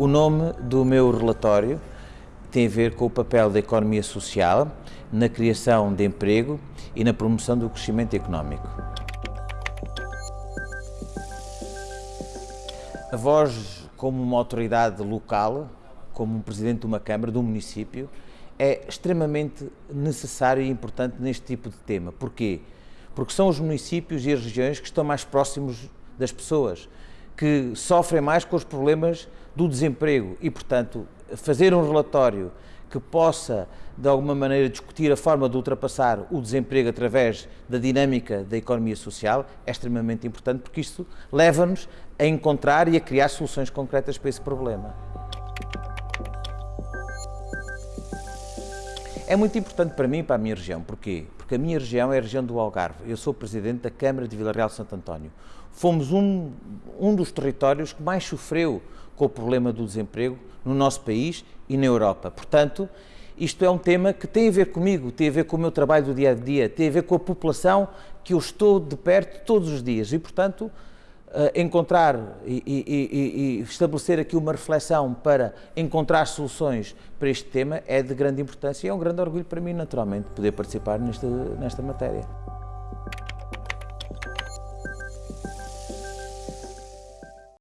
O nome do meu relatório tem a ver com o papel da economia social na criação de emprego e na promoção do crescimento económico. A voz, como uma autoridade local, como um presidente de uma Câmara, de um município, é extremamente necessário e importante neste tipo de tema. Porquê? Porque são os municípios e as regiões que estão mais próximos das pessoas, que sofrem mais com os problemas do desemprego e, portanto, fazer um relatório que possa, de alguma maneira, discutir a forma de ultrapassar o desemprego através da dinâmica da economia social é extremamente importante, porque isto leva-nos a encontrar e a criar soluções concretas para esse problema. É muito importante para mim e para a minha região. Porquê? Porque a minha região é a região do Algarve. Eu sou presidente da Câmara de Vila Real de Santo António. Fomos um, um dos territórios que mais sofreu com o problema do desemprego no nosso país e na Europa. Portanto, isto é um tema que tem a ver comigo, tem a ver com o meu trabalho do dia a dia, tem a ver com a população que eu estou de perto todos os dias e, portanto, encontrar e, e, e, estabelecer aqui uma reflexão para encontrar soluções para este tema é de grande importância e é um grande orgulho para mim, naturalmente, poder participar nesta, nesta matéria.